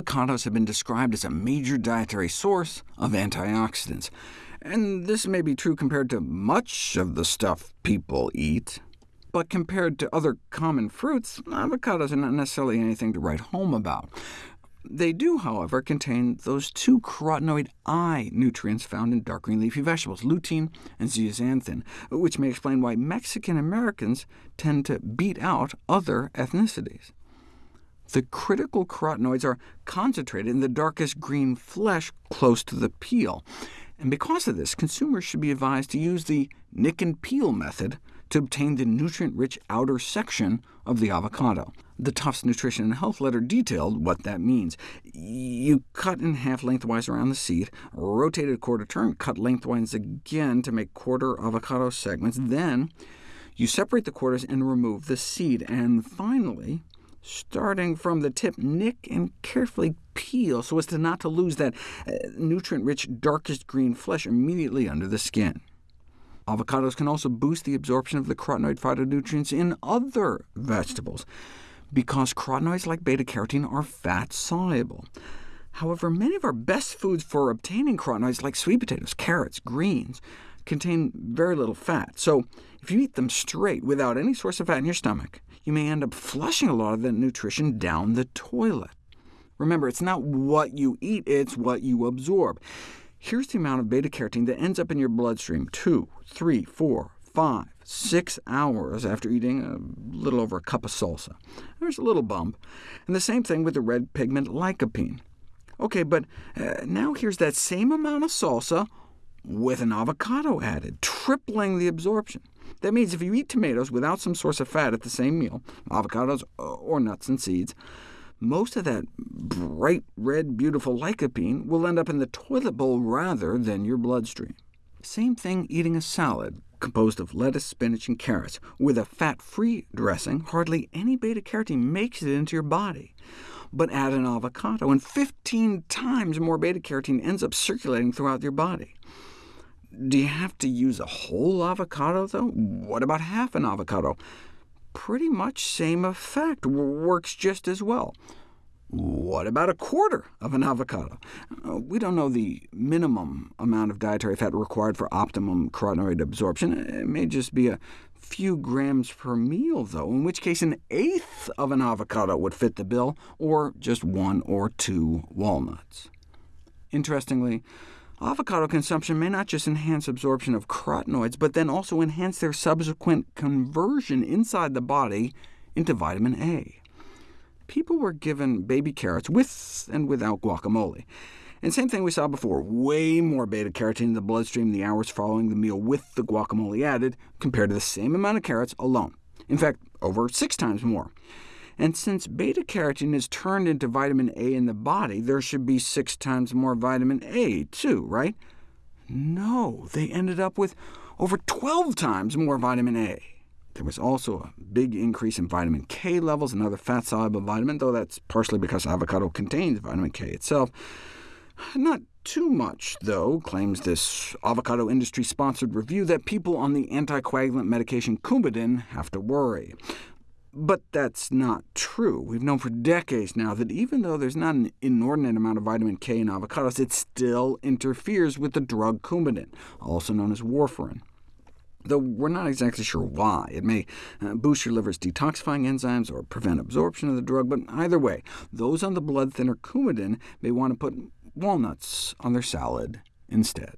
avocados have been described as a major dietary source of antioxidants, and this may be true compared to much of the stuff people eat. But compared to other common fruits, avocados are not necessarily anything to write home about. They do, however, contain those two carotenoid eye nutrients found in dark green leafy vegetables, lutein and zeaxanthin, which may explain why Mexican Americans tend to beat out other ethnicities. The critical carotenoids are concentrated in the darkest green flesh close to the peel, and because of this, consumers should be advised to use the nick and peel method to obtain the nutrient-rich outer section of the avocado. The Tufts Nutrition and Health letter detailed what that means. You cut in half lengthwise around the seed, rotate it a quarter turn, cut lengthwise again to make quarter avocado segments. Then you separate the quarters and remove the seed. And finally, starting from the tip, nick and carefully peel so as to not to lose that uh, nutrient-rich darkest green flesh immediately under the skin. Avocados can also boost the absorption of the carotenoid phytonutrients in other vegetables, because carotenoids like beta-carotene are fat-soluble. However, many of our best foods for obtaining carotenoids, like sweet potatoes, carrots, greens, contain very little fat. So if you eat them straight, without any source of fat in your stomach, you may end up flushing a lot of that nutrition down the toilet. Remember, it's not what you eat, it's what you absorb. Here's the amount of beta-carotene that ends up in your bloodstream two, three, four, five, six hours after eating a little over a cup of salsa. There's a little bump. And the same thing with the red pigment lycopene. OK, but uh, now here's that same amount of salsa with an avocado added, tripling the absorption. That means if you eat tomatoes without some source of fat at the same meal, avocados or nuts and seeds, most of that bright red, beautiful lycopene will end up in the toilet bowl rather than your bloodstream. Same thing eating a salad composed of lettuce, spinach, and carrots. With a fat-free dressing, hardly any beta-carotene makes it into your body. But add an avocado, and 15 times more beta-carotene ends up circulating throughout your body. Do you have to use a whole avocado, though? What about half an avocado? pretty much same effect, works just as well. What about a quarter of an avocado? Uh, we don't know the minimum amount of dietary fat required for optimum carotenoid absorption. It may just be a few grams per meal, though, in which case an eighth of an avocado would fit the bill, or just one or two walnuts. Interestingly, Avocado consumption may not just enhance absorption of carotenoids, but then also enhance their subsequent conversion inside the body into vitamin A. People were given baby carrots with and without guacamole. And same thing we saw before, way more beta-carotene in the bloodstream in the hours following the meal with the guacamole added, compared to the same amount of carrots alone. In fact, over six times more. And since beta-carotene is turned into vitamin A in the body, there should be six times more vitamin A, too, right? No, they ended up with over 12 times more vitamin A. There was also a big increase in vitamin K levels, another fat-soluble vitamin, though that's partially because avocado contains vitamin K itself. Not too much, though, claims this avocado industry-sponsored review, that people on the anticoagulant medication Coumadin have to worry. But that's not true. We've known for decades now that even though there's not an inordinate amount of vitamin K in avocados, it still interferes with the drug Coumadin, also known as warfarin. Though we're not exactly sure why. It may uh, boost your liver's detoxifying enzymes or prevent absorption of the drug, but either way, those on the blood thinner Coumadin may want to put walnuts on their salad instead.